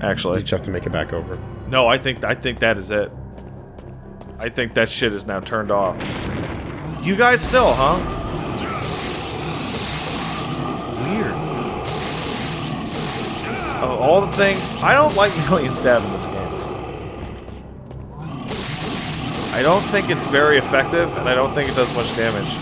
actually. You just have to make it back over. No, I think I think that is it. I think that shit is now turned off. You guys still, huh? Weird. Of all the things, I don't like million stab in this game. I don't think it's very effective, and I don't think it does much damage.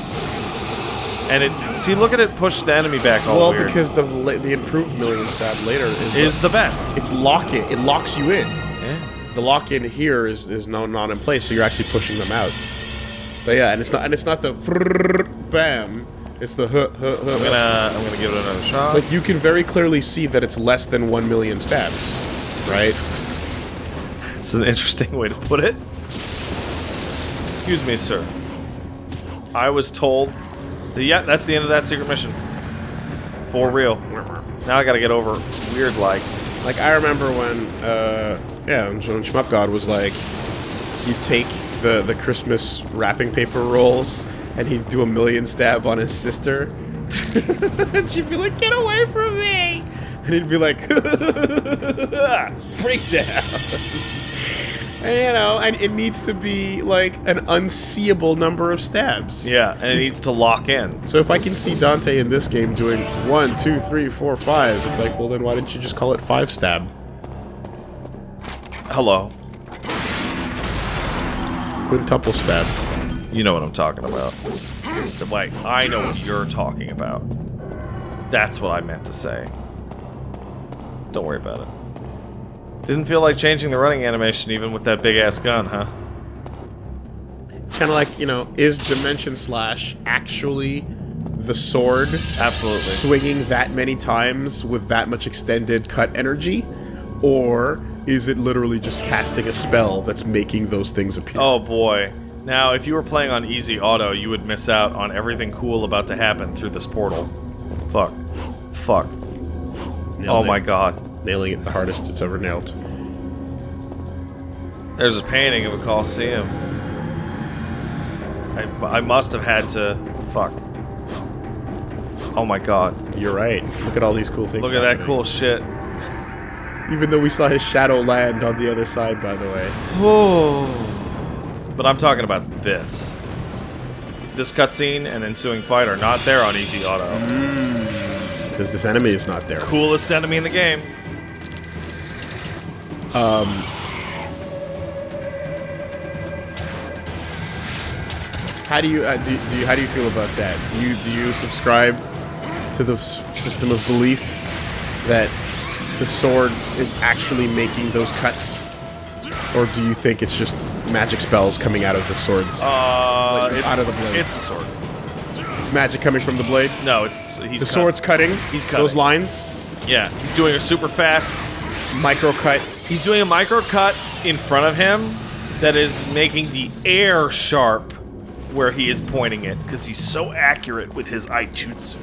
And it, see, look at it push the enemy back all well, weird. because the the improved million stab later is, is the best. it's lock it. It locks you in. Yeah. The lock in here is is no, not in place, so you're actually pushing them out. But yeah, and it's not and it's not the bam. It's the huh, huh, huh, I'm gonna I'm gonna give it another shot. Like you can very clearly see that it's less than one million stabs, right? It's an interesting way to put it. Excuse me, sir. I was told yeah, that's the end of that secret mission. For real. Now I gotta get over weird like. Like I remember when, uh, yeah, when Shmup God was like, you'd take the the Christmas wrapping paper rolls and he'd do a million stab on his sister, and she'd be like, "Get away from me!" And he'd be like, "Breakdown." You know, and it needs to be like an unseeable number of stabs. Yeah, and it needs to lock in. So if I can see Dante in this game doing one, two, three, four, five, it's like, well then why didn't you just call it five stab? Hello. Quintuple stab. You know what I'm talking about. Like, I know what you're talking about. That's what I meant to say. Don't worry about it. Didn't feel like changing the running animation even with that big ass gun, huh? It's kind of like, you know, is Dimension Slash actually the sword Absolutely. swinging that many times with that much extended cut energy? Or is it literally just casting a spell that's making those things appear? Oh boy. Now, if you were playing on easy auto, you would miss out on everything cool about to happen through this portal. Fuck. Fuck. Nailed oh it. my god. Nailing it the hardest it's ever nailed. There's a painting of a Colosseum. I, I must have had to. Fuck. Oh my god. You're right. Look at all these cool things. Look at that cool shit. Even though we saw his shadow land on the other side, by the way. Oh. But I'm talking about this. This cutscene and ensuing fight are not there on easy auto. Mm. Because this enemy is not there. Coolest enemy in the game. How do you, uh, do, do you how do you feel about that? Do you do you subscribe to the system of belief that the sword is actually making those cuts, or do you think it's just magic spells coming out of the swords? Uh, Like, it's, out of the blade. It's the sword. it's magic coming from the blade. No, it's he's The cut. sword's cutting. He's cutting those lines. Yeah, he's doing a super fast. Micro cut. He's doing a micro cut in front of him that is making the air sharp where he is pointing it because he's so accurate with his iaijutsu.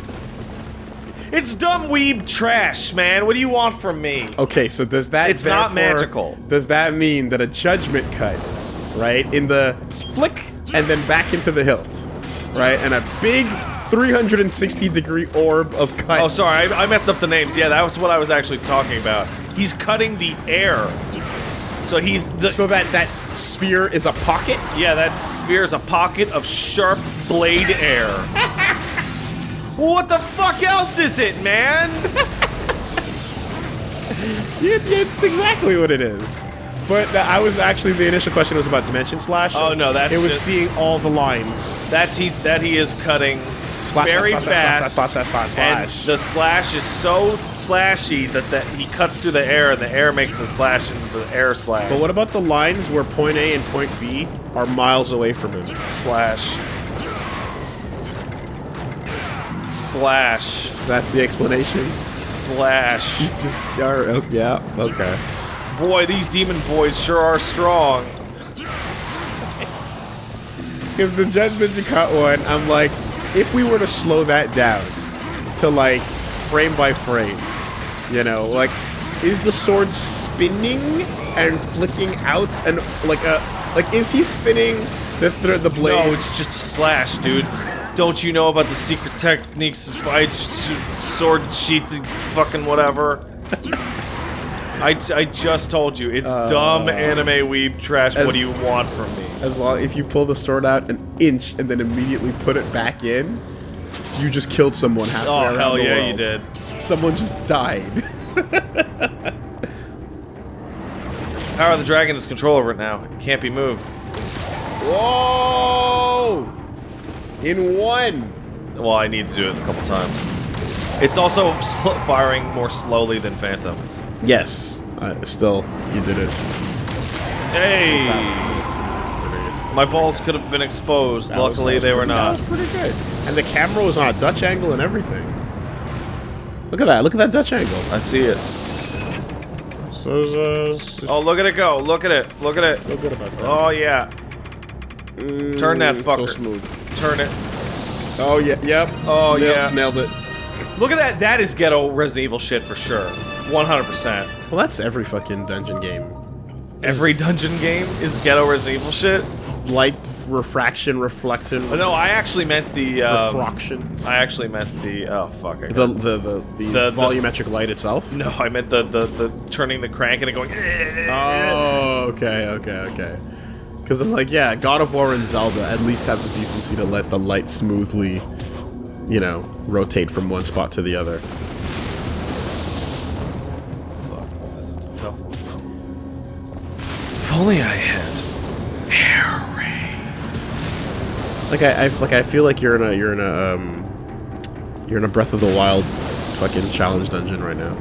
It's dumb weeb trash, man. What do you want from me? Okay, so does that It's not magical. Does that mean that a judgment cut, right, in the flick and then back into the hilt, right, and a big 360 degree orb of cut. Oh, sorry, I, I messed up the names. Yeah, that was what I was actually talking about. He's cutting the air. So he's the so that that sphere is a pocket. Yeah, that sphere is a pocket of sharp blade air. what the fuck else is it, man? It, it's exactly what it is. But I was actually the initial question was about dimension slash. Oh, no, that's it was seeing all the lines. That's he's that he is cutting Slash, very slash, slash, fast, slash, slash, slash, slash, and the slash is so slashy that that he cuts through the air, and the air makes a slash into the air slash. But what about the lines where point A and point B are miles away from him? slash slash That's the explanation. slash? He's just, oh, yeah, okay. Boy, these demon boys sure are strong. Because the Judgment you Cut one, I'm like, if we were to slow that down to like frame by frame, you know, like, is the sword spinning and flicking out and like a like is he spinning the th- the blade? No, it's just a slash, dude. Don't you know about the secret techniques of I sword sheath, fucking whatever? I, I just told you, it's uh, dumb anime weeb trash. as- what do you want from me? As long if you pull the sword out an inch and then immediately put it back in, you just killed someone halfway Oh, around hell the yeah, world. you did. Someone just died. Power of the Dragon has control over it now. It can't be moved. Whoa! In one. Well, I need to do it a couple times. It's also firing more slowly than Phantoms. Yes. Uh, still, you did it. Hey! That's, that's pretty. My balls could have been exposed. that Luckily, that was they were pretty- not. That was pretty good. And the camera was on a Dutch angle and everything. Look at that. Look at that Dutch angle. I see it. So, uh, Oh, look at it go. Look at it. Look at it. feel good about that. Oh, yeah. turn that Mm, fucker. So smooth. Turn it. Oh yeah. Yep. Oh, Nail- yeah. Nailed it. Look at that. That is ghetto Resident Evil shit for sure. 100%. Well, that's every fucking dungeon game. Every dungeon game is ghetto Resident Evil shit. Light refraction, reflection, Oh, no, I actually meant the. Um, refraction. I actually meant the. Oh, fuck. I The the the, the, The- the- volumetric light itself. no, I meant the, the, the turning the crank and it going. Oh, okay, okay, okay. Because I'm like, yeah, God of War and Zelda at least have the decency to let the light smoothly, you know, rotate from one spot to the other. Fuck, this is a tough one. If only I had air. Like I, I like I feel like you're in a you're in a um you're in a Breath of the Wild fucking challenge dungeon right now.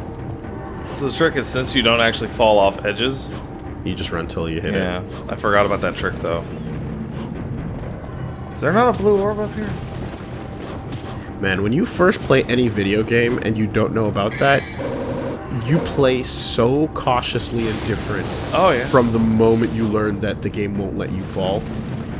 So the trick is since you don't actually fall off edges. You just run till you hit Yeah, it. Yeah, I forgot about that trick though. Is there not a blue orb up here? Man, when you first play any video game and you don't know about that, you play so cautiously and different Oh yeah. from the moment you learn that the game won't let you fall.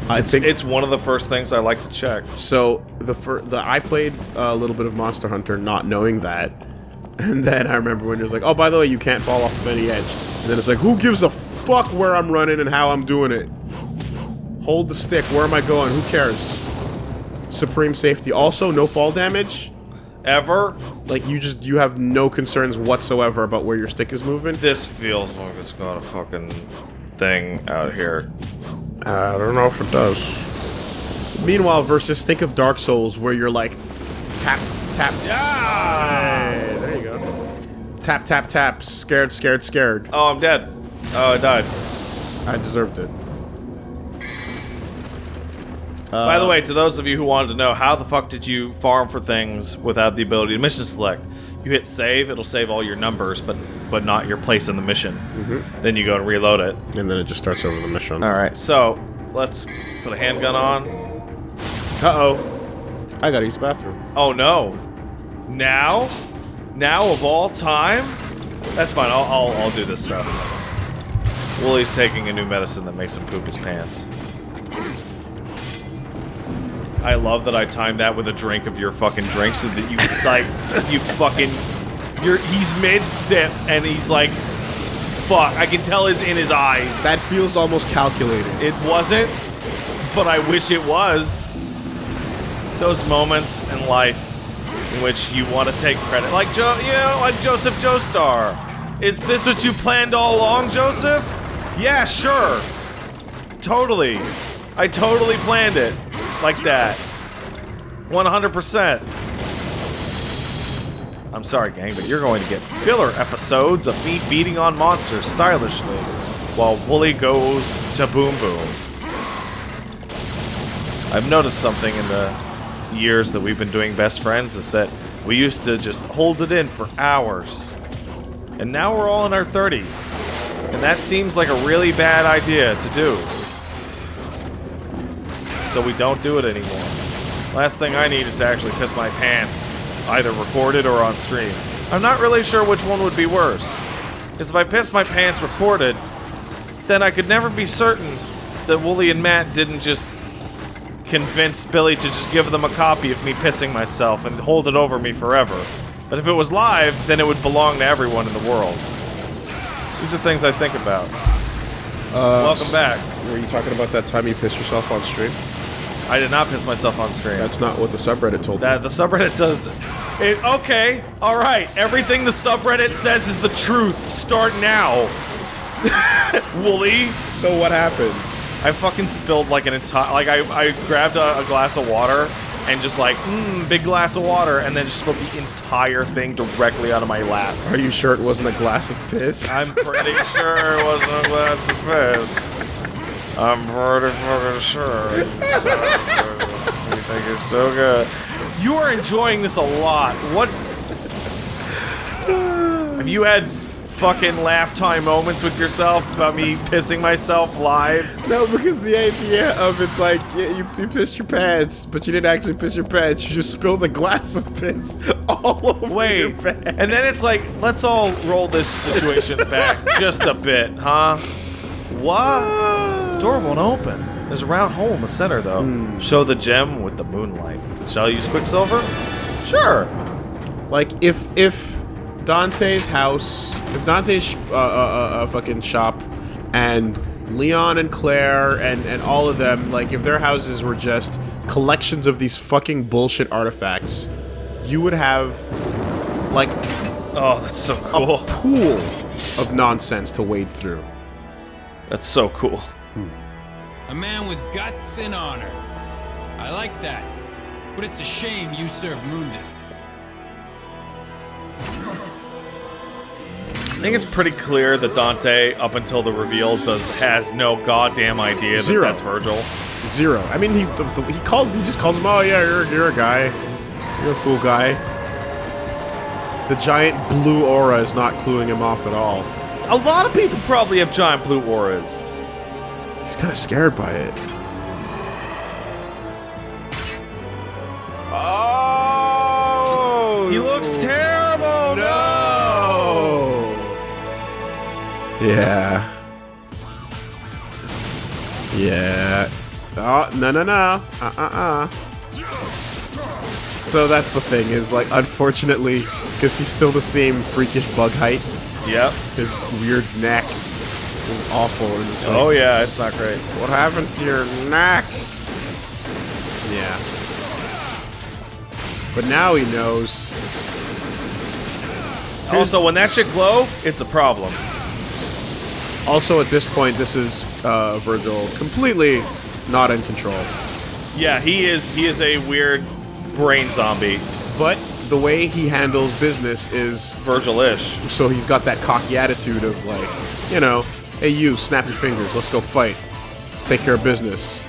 I It's, think it's one of the first things I like to check. so. The fir- the I played a little bit of Monster Hunter, not knowing that, and then I remember when it was like, "Oh, by the way, you can't fall off of any edge." And then it's like, "Who gives a fuck where I'm running and how I'm doing it? Hold the stick. Where am I going? Who cares?" Supreme safety. Also, no fall damage. Ever? Like you just you have no concerns whatsoever about where your stick is moving. This feels like it's got a fucking thing out here. I don't know if it does. Meanwhile, versus think of Dark Souls where you're like s- tap tap tap. Hey, there you go. Tap tap tap. Scared scared scared. Oh, I'm dead. Oh, I died. I deserved it. By the uh, way, to those of you who wanted to know, how the fuck did you farm for things without the ability to mission select? You hit save, it'll save all your numbers, but but not your place in the mission. Mm-hmm. Then you go and reload it. And then it just starts over the mission. All right, so let's put a handgun on. Uh oh. I gotta use the bathroom. Oh no! Now, now of all time, that's fine. I'll I'll, I'll do this stuff. Woolie's taking a new medicine that makes him poop his pants. I love that I timed that with a drink of your fucking drink so that you like you fucking you're he's mid sip and he's like fuck I can tell it's in his eyes. That feels almost calculated. It wasn't, but I wish it was. Those moments in life in which you want to take credit, like Joe, you know, like Joseph Joestar. Is this what you planned all along, Joseph? Yeah, sure. Totally. I totally planned it like that. 100%. I'm sorry, gang, but you're going to get filler episodes of me beating on monsters stylishly while Woolie goes to Boom Boom. I've noticed something in the years that we've been doing Best Friends is that we used to just hold it in for hours. And now we're all in our 30s. And that seems like a really bad idea to do. So we don't do it anymore. Last thing I need is to actually piss my pants, either recorded or on stream. I'm not really sure which one would be worse. Because if I piss my pants recorded, then I could never be certain that Woolie and Matt didn't just convince Billy to just give them a copy of me pissing myself and hold it over me forever. But if it was live, then it would belong to everyone in the world. These are things I think about. Uh, Welcome back. Were you talking about that time you pissed yourself on stream? I did not piss myself on stream. That's not what the subreddit told me. that the subreddit says. It, okay, all right. Everything the subreddit says is the truth. Start now. Woolie. So what happened? I fucking spilled like an entire. Like I, I grabbed a, a glass of water and just like, mmm, big glass of water, and then just spilled the entire thing directly out of my lap. Are you sure it wasn't a glass of piss? I'm pretty sure it wasn't a glass of piss. I'm pretty fucking sure. You think it's so good. You are enjoying this a lot. What? Have you had fucking laugh time moments with yourself about me pissing myself live? No, because the idea of it's like yeah, you, you pissed your pants, but you didn't actually piss your pants. You just spilled a glass of piss all over your Wait, pants. and then it's like, let's all roll this situation back just a bit, huh? What? Door won't open. There's a round hole in the center, though. Show the gem with the moonlight. Shall I use Quicksilver? Sure. Like if if Dante's house, if Dante's uh, uh, uh, uh, fucking shop, and Leon and Claire and and all of them, like if their houses were just collections of these fucking bullshit artifacts, you would have like Oh, that's so cool. a pool of nonsense to wade through. That's so cool. Hmm. A man with guts and honor. I like that. But it's a shame you serve Mundus. I think it's pretty clear that Dante, up until the reveal, does has no goddamn idea that Zero. that's Vergil. Zero. I mean, he the, the, he calls he just calls him. Oh yeah, you're you're a guy. You're a cool guy. The giant blue aura is not cluing him off at all. A lot of people probably have giant blue auras. He's kind of scared by it. Oh! He looks terrible. no. Yeah. Yeah. Oh no no no. Uh uh uh. So that's the thing is like unfortunately because he's still the same freakish bug height. Yep. His weird neck is awful. And it's like, Oh yeah, it's not great. What happened to your neck? Yeah. But now he knows. Also, when that shit glow, it's a problem. Also, at this point, this is uh, Vergil completely not in control. Yeah, he is. He is a weird brain zombie, But the way he handles business is Vergil-ish. so he's got that cocky attitude of like, you know, hey you, snap your fingers, let's go fight, let's take care of business.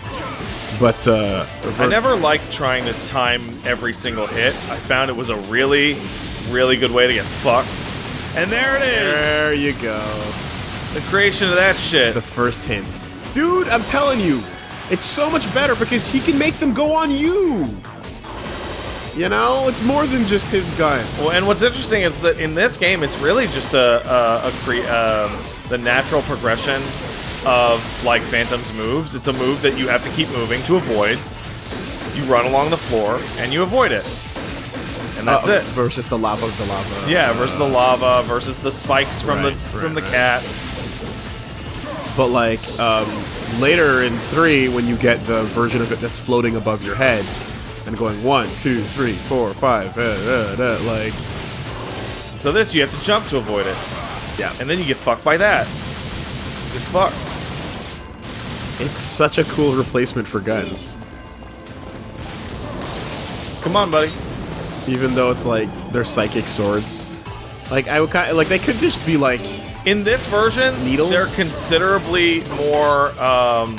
But uh, I never liked trying to time every single hit. I found it was a really, really good way to get fucked. And there it is, there you go. the creation of that shit. the first hint. Dude, I'm telling you, it's so much better because he can make them go on you. You know, it's more than just his gun. Well, and what's interesting is that in this game, it's really just a a, a cre- um, the natural progression of like Phantom's moves. It's a move that you have to keep moving to avoid. You run along the floor and you avoid it, and that's Uh, it. Versus the lava, of the lava. Yeah, versus the lava, versus the spikes from Right, the right, from the right. cats. But like um, later in three, when you get the version of it that's floating above your head and going one, two, three, four, five, uh, uh, uh, like So this you have to jump to avoid it, yeah, and then you get fucked by that. Just fuck. it's such a cool replacement for guns. Come on, buddy. Even though it's like they're psychic swords. Like I would kind like they could just be like In this version, Needles? they're considerably more um,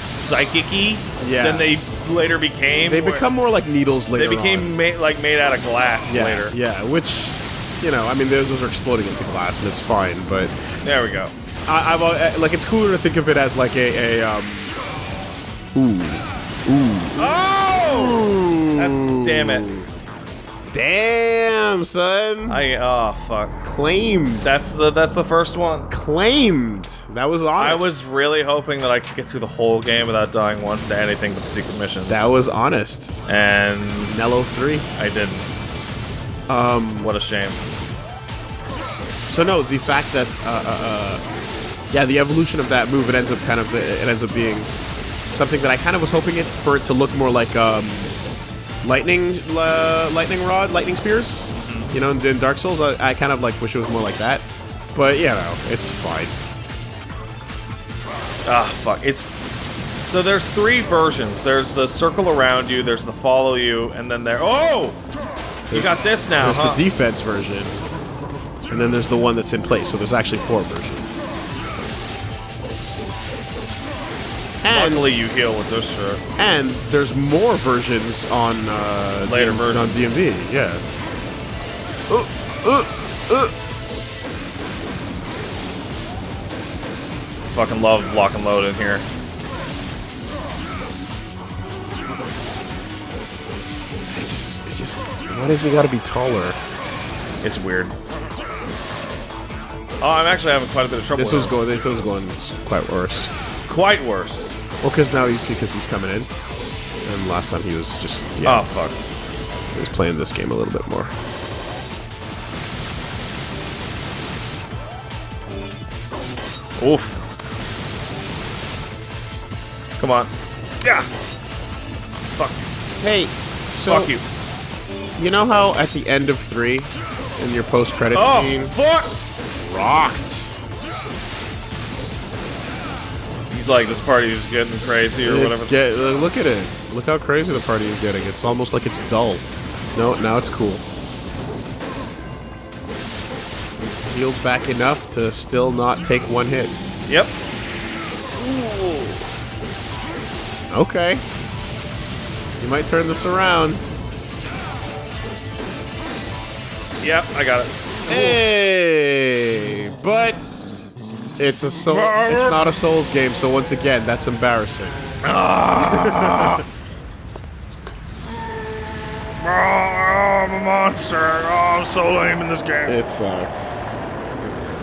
psychic-y Yeah. than they later became. they become more like needles later. They became ma- like made out of glass yeah, later. Yeah, which you know, I mean, those those are exploding into glass and it's fine, but There we go. I, I've al- like it's cooler to think of it as like a, a um. Ooh, Oh! That's damn it. damn son, I oh fuck. claimed. That's the that's the first one. claimed. That was honest. I was really hoping that I could get through the whole game without dying once to anything but the secret missions. That was honest. and Nelo three. I didn't. Um. What a shame. So no, the fact that uh, uh, uh, yeah, the evolution of that move, it ends up kind of it ends up being something that I kind of was hoping it for it to look more like um, lightning, uh, lightning rod, lightning spears. You know, in, in Dark Souls, I, I kind of like wish it was more like that. But you know, it's fine. Ah, fuck. It's so there's three versions. There's the circle around you. There's the follow you, and then there. Oh, you got this now, There's huh? the defense version, and then there's the one that's in place. So there's actually four versions. And, Luckily, you heal with this shit. and there's more versions on uh, Later versions. on DMD. Yeah. Uh, uh, uh. Fucking love lock and load in here. Why does it got to be taller? It's weird. Oh, I'm actually having quite a bit of trouble. This with was going. This was going quite worse. quite worse. Well, because now he's because he's coming in, and last time he was just yeah, Oh fuck. he was playing this game a little bit more. Oof. Come on. Yeah. Fuck. Hey, so Fuck you. You know how at the end of three, in your post-credit Oh scene, fuck. rocked. He's like, this party is getting crazy or It's whatever. get, uh, look at it. Look how crazy the party is getting. It's almost like it's dull. No, now it's cool. Healed back enough to still not take one hit. yep. Okay. You might turn this around. Yep. I got it. Hey, but it's a soul. It's not a Souls game, so once again, that's embarrassing. Ah. Oh, I'm a monster. Oh, I'm so lame in this game. It sucks.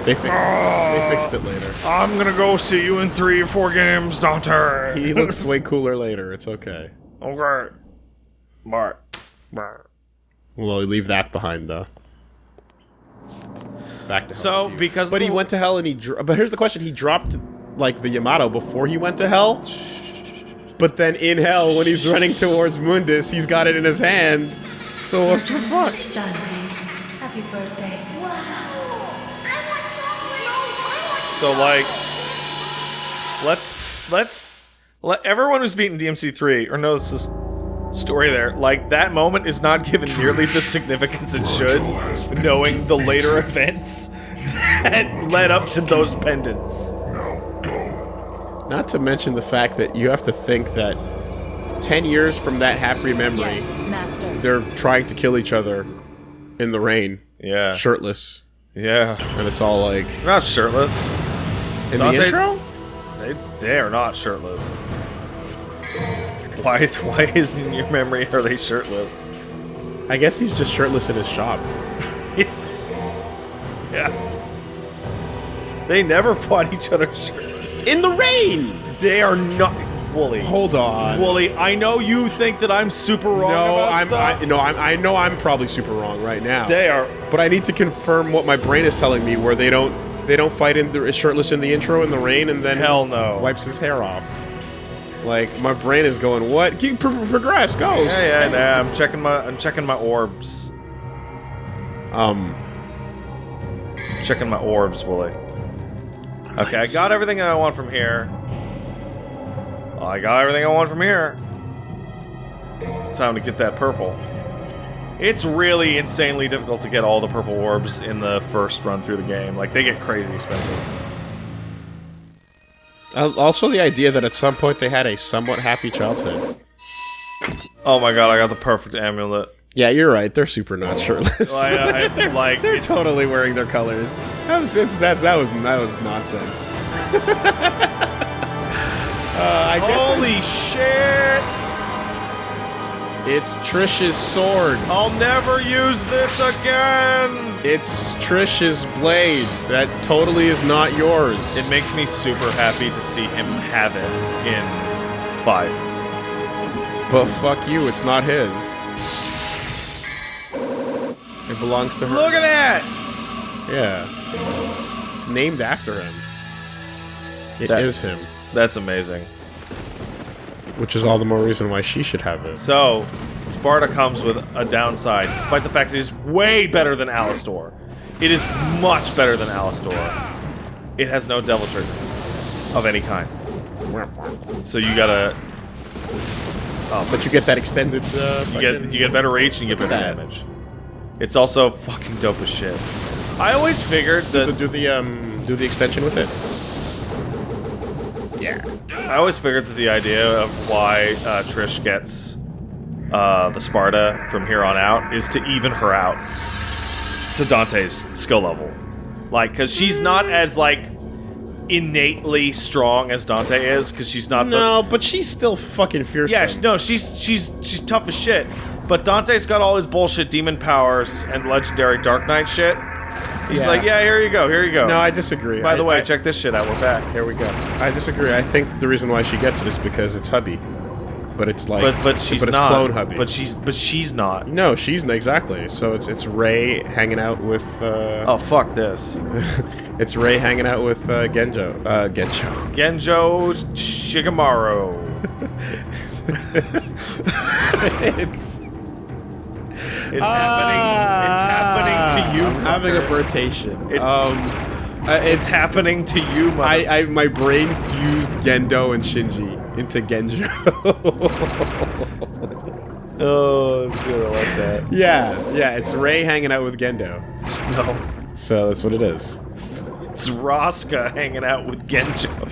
They fixed it. They fixed it later. I'm gonna go see you in three or four games, Dante. He looks way cooler later. It's okay. okay. Bye. Bye. We'll leave that behind though. Back to hell So, with you. because but he went to hell and he. Dro- but here's the question: He dropped like the Yamato before he went to hell. But then in hell, when he's running towards Mundus, he's got it in his hand. So what the fuck? Dante, happy birthday. So like, let's let's let everyone who's beaten DMC3 or knows this story there, like that moment is not given nearly the significance it should, knowing the later events that led up to those pendants. Not to mention the fact that you have to think that 10 years from that happy memory, Yes, master. they're trying to kill each other in the rain, Yeah, shirtless. yeah. And it's all like. They're not shirtless. In Dante- the intro? They they are not shirtless. Why why isn't in your memory are they shirtless? I guess he's just shirtless in his shop. Yeah. They never fought each other shirtless. In the rain! They are not Woolie. Hold on. Woolie, I know you think that I'm super wrong no, about I'm. stuff. I, no, I'm, I know I'm probably super wrong right now. they are but I need to confirm what my brain is telling me, where they don't they don't fight in the shirtless in the intro in the rain, and then hell no. wipes his hair off. Like my brain is going, what? Keep pro- progress, go. Yeah, yeah, nah, I'm checking my I'm checking my orbs. Um, Checking my orbs, Woolie. Okay, I got everything I want from here. Well, I got everything I want from here. Time to get that purple. It's really insanely difficult to get all the purple orbs in the first run through the game. Like, they get crazy expensive. Al- also the idea that at some point they had a somewhat happy childhood. Oh my god, I got the perfect amulet. Yeah, you're right. They're super not shirtless. Like, I, like They're totally wearing their colors. That was it's, that that was that was nonsense. uh, I Holy it's, shit! it's Trish's sword. I'll never use this again! It's Trish's blade. That totally is not yours. It makes me super happy to see him have it in 5. but fuck you, it's not his. It belongs to her. Look at that! Yeah. It's named after him. It is That- him. That's amazing. Which is all the more reason why she should have it. So, Sparta comes with a downside, despite the fact that it is way better than Alastor. It is much better than Alastor. It has no devil trigger of any kind. So you gotta. Oh, But you get that extended. Uh, you get you get better reach and you get better damage. It's also fucking dope as shit. I always figured do that do the um do the extension with it. Yeah. I always figured that the idea of why uh, Trish gets uh, the Sparta from here on out is to even her out to Dante's skill level. Like, because she's not as, like, innately strong as Dante is, because she's not the. No, but she's still fucking fierce. Yeah, no, she's she's she's tough as shit. But Dante's got all his bullshit demon powers and legendary Dark Knight shit. He's Yeah. like, yeah, here you go, here you go. No, I disagree. By the way, I- check this shit out. We're back. Here we go. I disagree. I think the reason why she gets it is because it's hubby, but it's like, But but she's but it's not. clone hubby. But she's but she's not. no, she's exactly. So it's it's Rei hanging out with. Uh, Oh fuck this. it's Rei hanging out with uh, Genjo. Uh, Genjo. Genjo Shigemaru. it's It's happening. It's happening to you. Ah, I'm having a fucker. birtation. It's- um, uh, It's happening to you, mother. I, I my brain fused Gendo and Shinji into Genjo. oh, that's good. I like that. yeah, yeah. It's Rei hanging out with Gendo. No, So that's what it is. it's Raska hanging out with Genjo.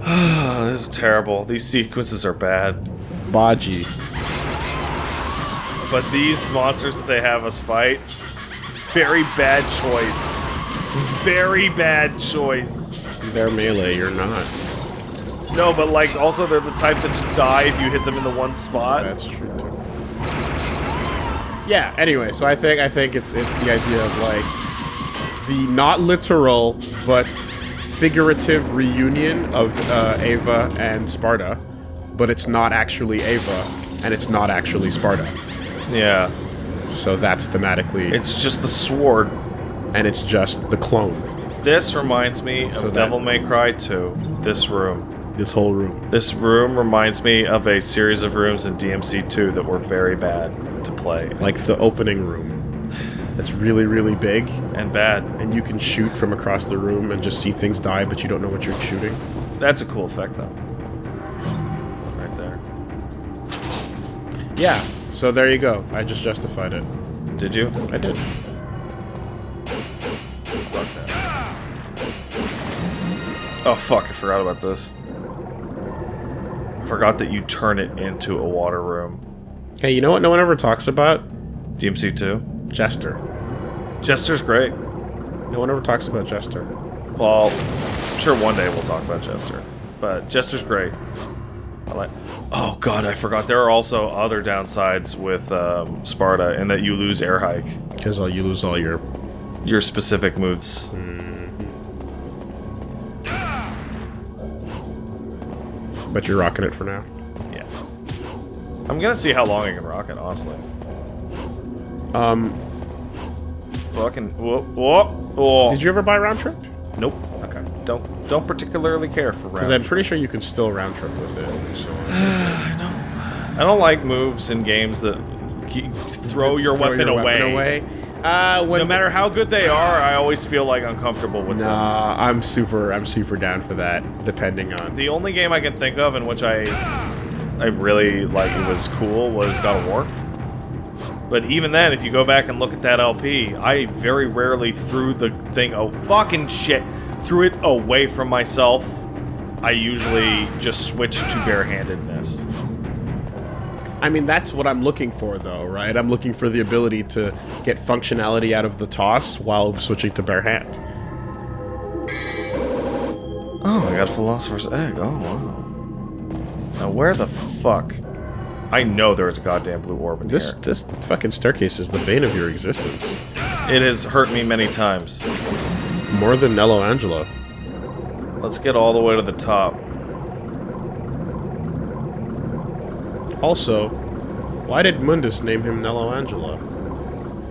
this is terrible. These sequences are bad. Baji. But these monsters that they have us fight, very bad choice. Very bad choice. They're melee. You're not. No, but like also they're the type that just die if you hit them in the one spot. That's true too. Yeah. Anyway, so I think I think it's it's the idea of like the not literal but figurative reunion of uh, Ava and Sparta, but it's not actually Ava and it's not actually Sparta. Yeah. So that's thematically, It's just the sword. and it's just the clone. This reminds me of that- Devil May Cry 2. This room. This whole room. This room reminds me of a series of rooms in DMC 2 that were very bad to play. like the opening room. That's really, really big, And bad. and you can shoot from across the room and just see things die, but you don't know what you're shooting. That's a cool effect though. Right there. Yeah. So there you go. I just justified it. Did you? I did. Fuck that. Oh fuck, I forgot about this. I forgot that you turn it into a water room. Hey, you know what? No one ever talks about DMC 2? Jester. Jester's great. No one ever talks about Jester. Well, I'm sure one day we'll talk about Jester. But Jester's great. Like. Oh god, I forgot. There are also other downsides with um, Sparta in that you lose air hike. Because you lose all your. Your specific moves. But you're rocking it for now. Yeah. I'm gonna see how long I can rock it, honestly. Um, Fucking. Whoa, whoa, whoa. did you ever buy round trip? Nope. Don't don't particularly care for round. Because I'm pretty sure you can still round trip with it. So I don't like moves in games that throw your Throw weapon away. away. Uh, when No matter how good they are, I always feel like uncomfortable with them. Nah, I'm super. I'm super down for that. Depending on. The only game I can think of in which I I really like it was cool was God of War. But even then, if you go back and look at that LP, I very rarely threw the thing oh fucking shit threw it away from myself. I usually just switch to barehandedness. I mean, that's what I'm looking for, though, right? I'm looking for the ability to get functionality out of the toss while switching to bare hand. Oh, I got Philosopher's Egg. Oh wow. Now where the fuck? I know there's a goddamn blue orb in This here. this fucking staircase is the bane of your existence. It has hurt me many times. More than Nelo Angelo. Let's get all the way to the top. Also, why did Mundus name him Nelo Angelo?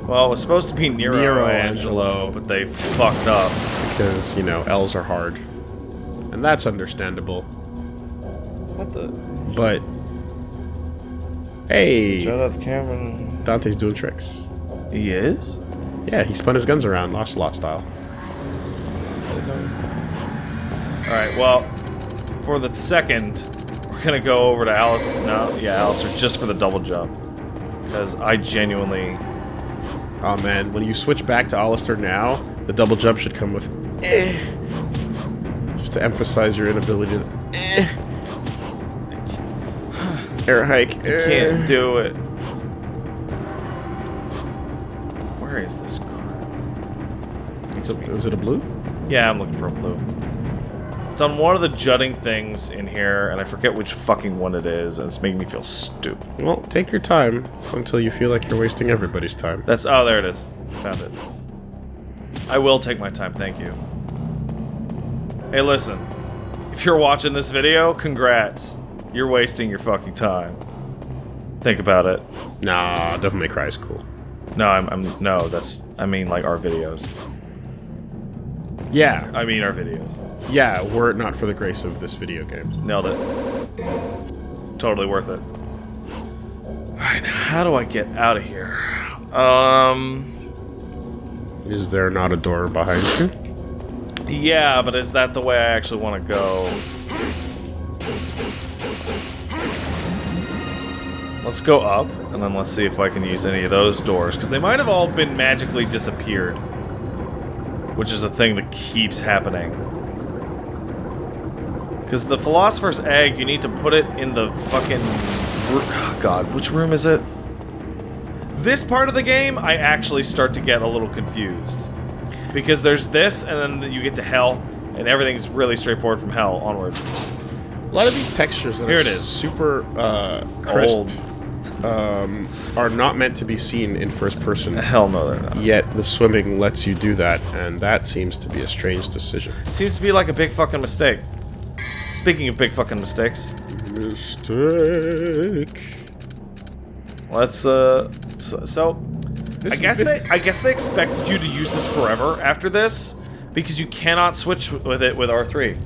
Well, it was supposed to be Nero, Nero Angelo, Angelo. but they fucked up. Because, you know, L's are hard. And that's understandable. What the? But hey, to Cameron. Dante's doing tricks. He is. Yeah, he spun his guns around, Ocelot style. All right. Well, for the second, we're gonna go over to Alice. No, yeah, Alastor, just for the double jump, because I genuinely. Oh man, when you switch back to Alastor now, the double jump should come with eh. Just to emphasize your inability to eh. Air hike. eh. Can't do it. Where is this crap? Is it a blue? Yeah, I'm looking for a blue. It's on one of the jutting things in here, and I forget which fucking one it is, and it's making me feel stupid. Well, take your time until you feel like you're wasting everybody's time. That's oh, there it is. Found it. I will take my time, thank you. Hey, listen. If you're watching this video, congrats. You're wasting your fucking time. Think about it. Nah, Devil May Cry is cool. No, I'm, I'm no. That's I mean like our videos. Yeah, I mean our videos. yeah, were it not for the grace of this video game. Nailed it. Totally worth it. Alright, how do I get out of here? Um. Is there not a door behind you? Yeah, but is that the way I actually want to go? Let's go up, and then let's see if I can use any of those doors, because they might have all been magically disappeared. Which is a thing that keeps happening. Because the Philosopher's Egg, you need to put it in the fucking... oh God, which room is it? This part of the game, I actually start to get a little confused. Because there's this, and then you get to Hell, and everything's really straightforward from Hell onwards. A lot of these textures that Here it is. super uh, crisp Old. Um, are not meant to be seen in first person. Hell no, they're not. Yet the swimming lets you do that, and that seems to be a strange decision. Seems to be like a big fucking mistake. Speaking of big fucking mistakes, Mistake. let's uh, so, so This- I guess they I guess they expected you to use this forever after this because you cannot switch with it with R3.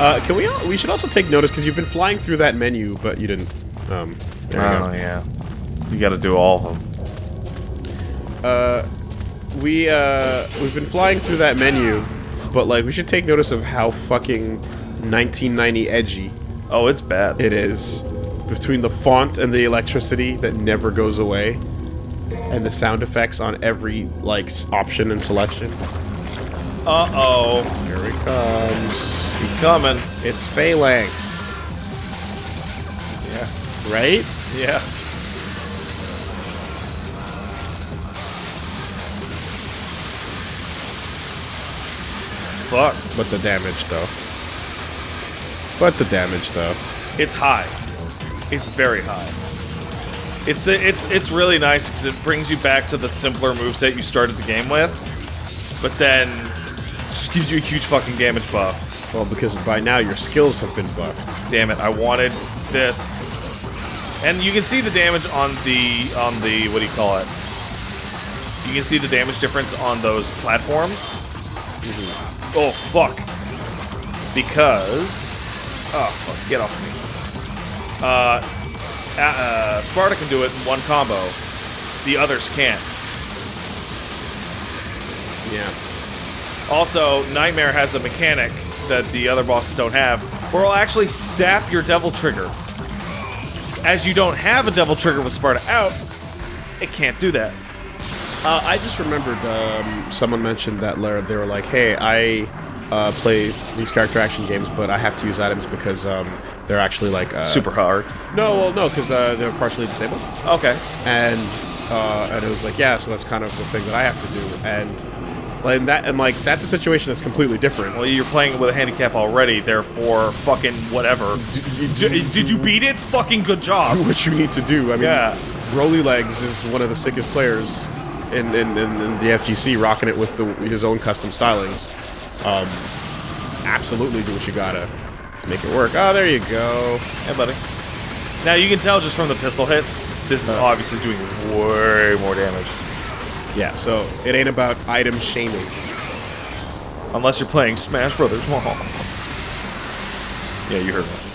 Uh, can we? We should also take notice because you've been flying through that menu, but you didn't. Um, there Oh yeah, you got to do all of them. Uh, we uh, we've been flying through that menu, but like we should take notice of how fucking 1990 edgy Oh, it's bad. it is between the font and the electricity that never goes away, and the sound effects on every like option and selection. Uh oh, Here it comes. He's coming. It's Phalanx, Yeah, right? yeah. Fuck. But the damage, though. But the damage, though. It's high. It's very high. It's the, it's it's really nice because it brings you back to the simpler moveset you started the game with, but then just gives you a huge fucking damage buff. Well, because by now your skills have been buffed. Damn it! I wanted this, and you can see the damage on the on the what do you call it? You can see the damage difference on those platforms. Oh fuck! Because oh fuck, get off me. Uh, uh, uh, Sparta can do it in one combo. The others can't. Yeah. Also, Nightmare has a mechanic that the other bosses don't have, where it'll actually sap your Devil Trigger. As you don't have a Devil Trigger with Sparta out, it can't do that. Uh, I just remembered um, someone mentioned that Lara, they were like, hey, I uh, play these character action games, but I have to use items because um, they're actually like. Uh, Super hard. No, well, no, because uh, they're partially disabled. Okay. and uh, and it was like, yeah, so that's kind of the thing that I have to do, and like that, and like that's a situation that's completely different. Well, you're playing with a handicap already, therefore, fucking whatever. D- did you beat it? Fucking good job. do what you need to do. I mean, Yeah. BrolyLegs is one of the sickest players in in, in, in the FGC, rocking it with the, his own custom stylings. Um, absolutely, do what you gotta to make it work. Oh, there you go. Hey, buddy. Now you can tell just from the pistol hits, this is Uh. obviously doing way more damage. Yeah, so it ain't about item shaming. Unless you're playing Smash Brothers. yeah, you heard me.